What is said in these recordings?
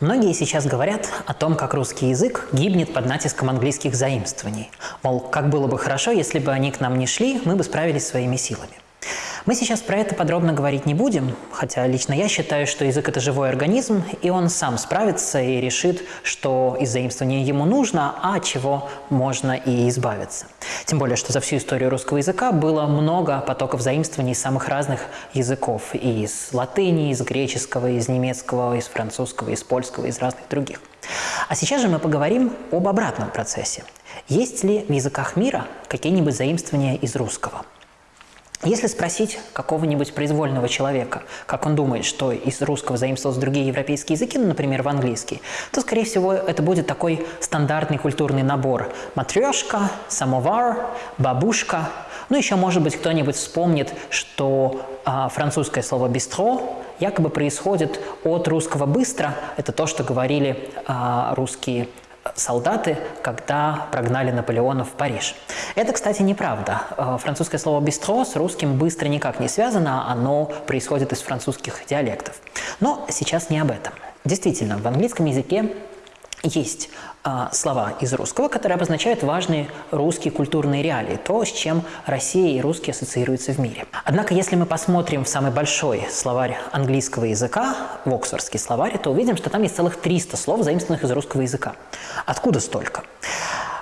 Многие сейчас говорят о том, как русский язык гибнет под натиском английских заимствований. Мол, как было бы хорошо, если бы они к нам не шли, мы бы справились своими силами. Мы сейчас про это подробно говорить не будем, хотя лично я считаю, что язык – это живой организм, и он сам справится и решит, что из заимствования ему нужно, а чего можно и избавиться. Тем более, что за всю историю русского языка было много потоков заимствований самых разных языков. Из латыни, из греческого, из немецкого, из французского, из польского, из разных других. А сейчас же мы поговорим об обратном процессе. Есть ли в языках мира какие-нибудь заимствования из русского? Если спросить какого-нибудь произвольного человека, как он думает, что из русского заимствовался другие европейские языки, ну, например, в английский, то, скорее всего, это будет такой стандартный культурный набор. Матрешка, самовар, бабушка. Ну, еще, может быть, кто-нибудь вспомнит, что а, французское слово «бистро» якобы происходит от русского «быстро». Это то, что говорили а, русские солдаты, когда прогнали Наполеона в Париж. Это, кстати, неправда. Э, французское слово «бистро» с русским быстро никак не связано, оно происходит из французских диалектов. Но сейчас не об этом. Действительно, в английском языке есть э, слова из русского, которые обозначают важные русские культурные реалии, то, с чем Россия и русские ассоциируются в мире. Однако, если мы посмотрим в самый большой словарь английского языка, в Оксфордский словарь, то увидим, что там есть целых 300 слов, заимствованных из русского языка. Откуда столько?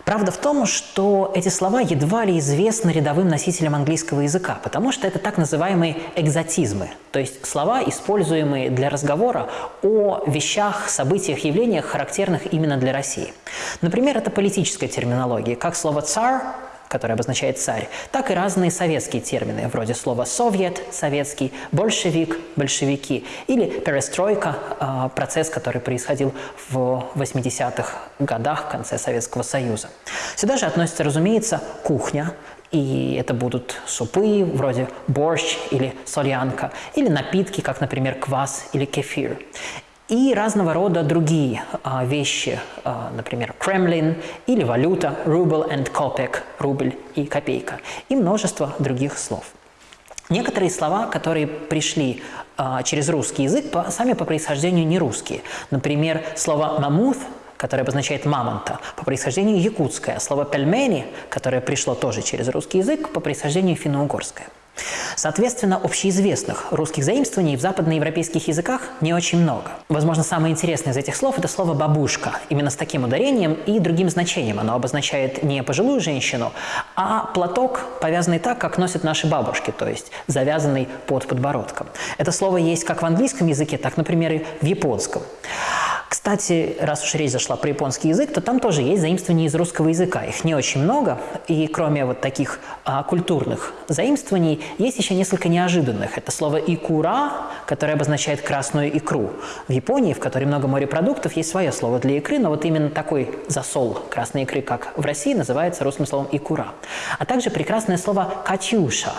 Правда в том, что эти слова едва ли известны рядовым носителям английского языка, потому что это так называемые экзотизмы, то есть слова, используемые для разговора о вещах, событиях, явлениях, характерных именно для России. Например, это политическая терминология, как слово «цар» который обозначает «царь», так и разные советские термины, вроде слова «совет» – «советский», «большевик» – «большевики» или «перестройка» – процесс, который происходил в 80-х годах, в конце Советского Союза. Сюда же относится, разумеется, кухня, и это будут супы, вроде борщ или солянка, или напитки, как, например, квас или кефир и разного рода другие а, вещи, а, например, Кремлин или валюта, рубль and копек, рубль и копейка, и множество других слов. Некоторые слова, которые пришли а, через русский язык, по, сами по происхождению не русские. Например, слово «мамут», которое обозначает «мамонта», по происхождению якутское. Слово «пельмени», которое пришло тоже через русский язык, по происхождению финно-угорское. Соответственно, общеизвестных русских заимствований в западноевропейских языках не очень много. Возможно, самое интересное из этих слов – это слово «бабушка». Именно с таким ударением и другим значением. Оно обозначает не пожилую женщину, а платок, повязанный так, как носят наши бабушки, то есть завязанный под подбородком. Это слово есть как в английском языке, так, например, и в японском. Кстати, раз уж речь зашла про японский язык, то там тоже есть заимствования из русского языка. Их не очень много, и кроме вот таких а, культурных заимствований, есть еще несколько неожиданных. Это слово «икура», которое обозначает красную икру. В Японии, в которой много морепродуктов, есть свое слово для икры, но вот именно такой засол красной икры, как в России, называется русским словом «икура». А также прекрасное слово «катюша»,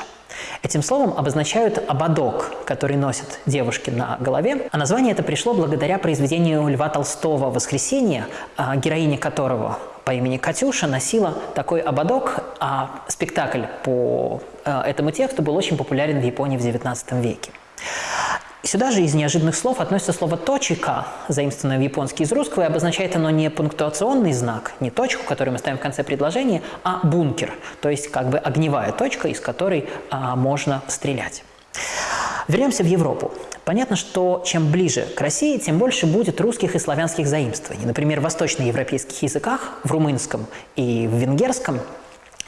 Этим словом обозначают ободок, который носят девушки на голове, а название это пришло благодаря произведению Льва Толстого «Воскресенье», а, героиня которого по имени Катюша носила такой ободок, а спектакль по а, этому тексту был очень популярен в Японии в XIX веке. Сюда же из неожиданных слов относится слово «точика», заимствованное в японский из русского, и обозначает оно не пунктуационный знак, не точку, которую мы ставим в конце предложения, а бункер, то есть как бы огневая точка, из которой а, можно стрелять. Вернемся в Европу. Понятно, что чем ближе к России, тем больше будет русских и славянских заимствований. Например, в восточноевропейских языках, в румынском и в венгерском –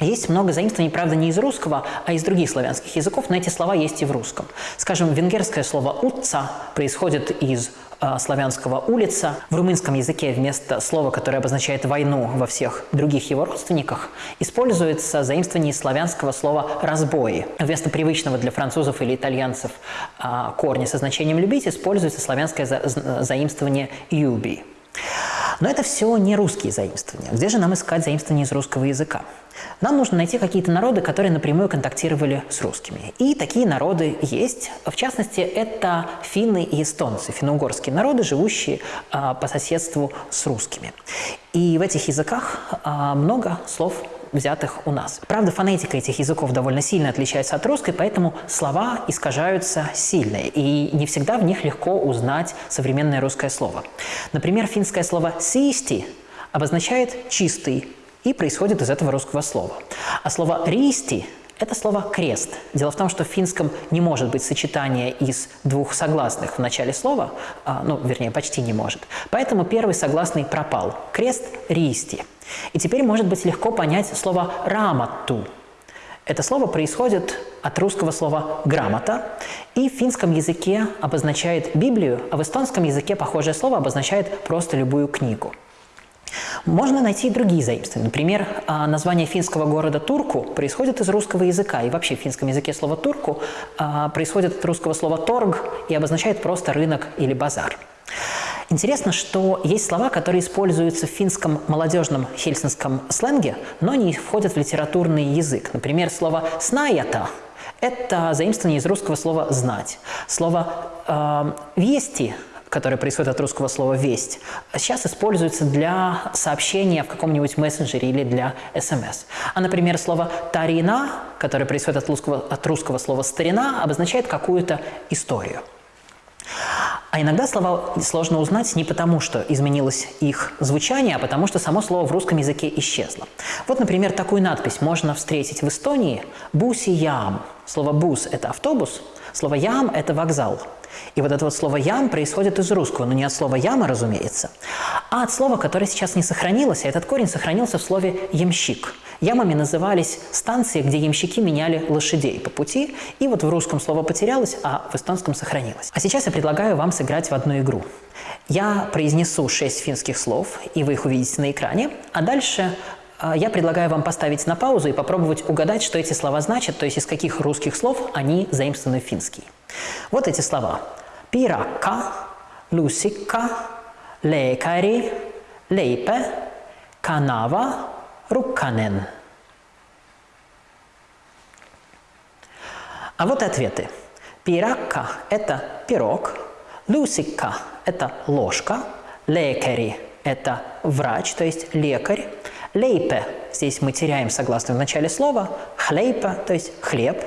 есть много заимствований, правда, не из русского, а из других славянских языков, но эти слова есть и в русском. Скажем, венгерское слово «утца» происходит из э, славянского «улица». В румынском языке вместо слова, которое обозначает войну во всех других его родственниках, используется заимствование славянского слова «разбои». Вместо привычного для французов или итальянцев э, корня со значением «любить» используется славянское за заимствование «юби». Но это все не русские заимствования. Где же нам искать заимствования из русского языка? Нам нужно найти какие-то народы, которые напрямую контактировали с русскими. И такие народы есть. В частности, это финны и эстонцы, финно-угорские народы, живущие а, по соседству с русскими. И в этих языках а, много слов взятых у нас. Правда, фонетика этих языков довольно сильно отличается от русской, поэтому слова искажаются сильно, и не всегда в них легко узнать современное русское слово. Например, финское слово «систи» обозначает «чистый», и происходит из этого русского слова. А слово «ристи» Это слово «крест». Дело в том, что в финском не может быть сочетания из двух согласных в начале слова, а, ну, вернее, почти не может. Поэтому первый согласный пропал. Крест – «ристи». И теперь может быть легко понять слово «раматту». Это слово происходит от русского слова «грамота», и в финском языке обозначает Библию, а в эстонском языке похожее слово обозначает просто любую книгу. Можно найти и другие заимствования. Например, а, название финского города Турку происходит из русского языка. И вообще в финском языке слово «турку» а, происходит от русского слова «торг» и обозначает просто рынок или базар. Интересно, что есть слова, которые используются в финском молодежном хельсинском сленге, но не входят в литературный язык. Например, слово «снаята» – это заимствование из русского слова «знать». Слово э, «вести» которое происходит от русского слова «весть», сейчас используется для сообщения в каком-нибудь мессенджере или для СМС. А, например, слово «тарина», которое происходит от русского, от русского слова «старина», обозначает какую-то историю. А иногда слова сложно узнать не потому, что изменилось их звучание, а потому что само слово в русском языке исчезло. Вот, например, такую надпись можно встретить в Эстонии «буси-ям». Слово «бус» – это автобус, слово «ям» – это вокзал. И вот это вот слово «ям» происходит из русского, но не от слова «яма», разумеется, а от слова, которое сейчас не сохранилось, а этот корень сохранился в слове «ямщик». Ямами назывались станции, где ямщики меняли лошадей по пути, и вот в русском слово потерялось, а в эстонском сохранилось. А сейчас я предлагаю вам сыграть в одну игру. Я произнесу шесть финских слов, и вы их увидите на экране, а дальше я предлагаю вам поставить на паузу и попробовать угадать, что эти слова значат, то есть из каких русских слов они заимствованы в финский. Вот эти слова. Пиракка, лусикка, лекари, лейпе, канава, рукканен. А вот ответы. Пиракка – это пирог, лусикка – это ложка, лекари – это врач, то есть лекарь, лейпе – здесь мы теряем согласную в начале слова, хлейпе – то есть хлеб,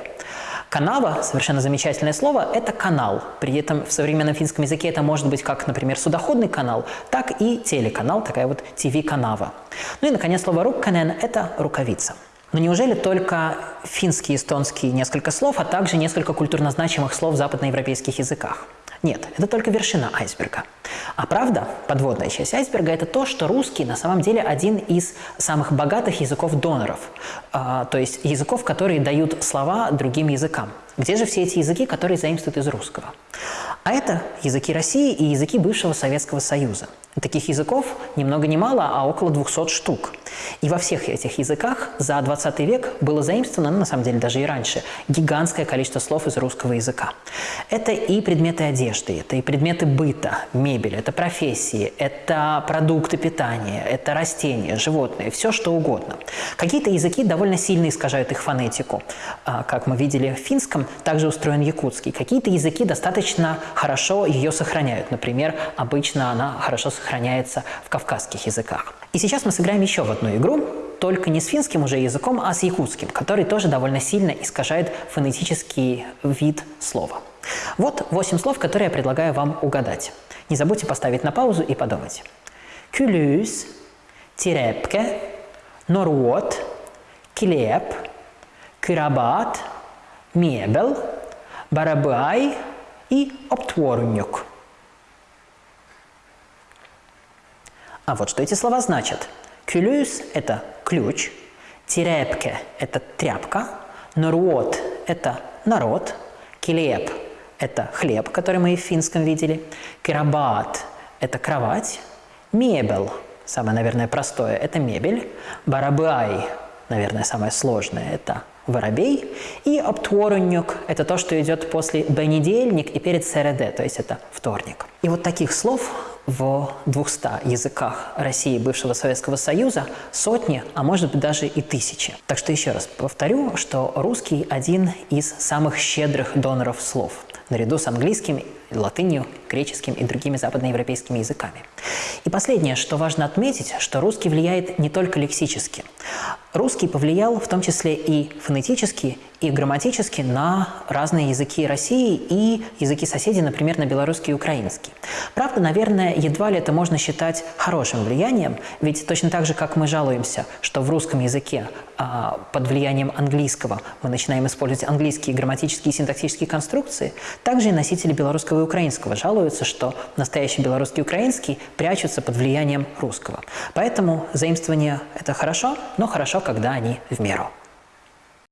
Канава, совершенно замечательное слово, это канал. При этом в современном финском языке это может быть как, например, судоходный канал, так и телеканал, такая вот ТВ-канава. Ну и, наконец, слово «рукканен» – это рукавица. Но неужели только финский, эстонский несколько слов, а также несколько культурно значимых слов в западноевропейских языках? Нет, это только вершина айсберга. А правда, подводная часть айсберга – это то, что русский на самом деле один из самых богатых языков-доноров, а, то есть языков, которые дают слова другим языкам. Где же все эти языки, которые заимствуют из русского? А это языки России и языки бывшего Советского Союза. Таких языков ни много ни мало, а около 200 штук. И во всех этих языках за 20 век было заимствовано, ну, на самом деле даже и раньше, гигантское количество слов из русского языка. Это и предметы одежды, это и предметы быта, мебель, это профессии, это продукты питания, это растения, животные, все что угодно. Какие-то языки довольно сильно искажают их фонетику. А, как мы видели в финском, также устроен якутский. Какие-то языки достаточно хорошо ее сохраняют. Например, обычно она хорошо сохраняется в кавказских языках. И сейчас мы сыграем еще в одну игру, только не с финским уже языком, а с якутским, который тоже довольно сильно искажает фонетический вид слова. Вот восемь слов, которые я предлагаю вам угадать. Не забудьте поставить на паузу и подумать. Кюлюс, тирепке, норуот, клеп, кирабат, мебел, барабай и оптворнюк. А вот что эти слова значат. Кюлюс – это ключ, тирепке – это тряпка, норуот – это народ, килеп – это хлеб, который мы и в финском видели, кирабат – это кровать, мебель – самое, наверное, простое – это мебель, барабай – наверное, самое сложное – это воробей, и обтворунюк – это то, что идет после понедельник и перед СРД, то есть это вторник. И вот таких слов в 200 языках России бывшего Советского Союза сотни, а может быть даже и тысячи. Так что еще раз повторю, что русский один из самых щедрых доноров слов. наряду с английским, латынью, греческим и другими западноевропейскими языками. И последнее, что важно отметить, что русский влияет не только лексически. Русский повлиял в том числе и фонетически, и грамматически на разные языки России и языки соседей, например, на белорусский и украинский. Правда, наверное, едва ли это можно считать хорошим влиянием, ведь точно так же, как мы жалуемся, что в русском языке а, под влиянием английского мы начинаем использовать английские грамматические и синтаксические конструкции, также и носители белорусского и украинского жалуются, что настоящий белорусский и украинский прячутся под влиянием русского. Поэтому заимствование – это хорошо, но хорошо, когда они в меру.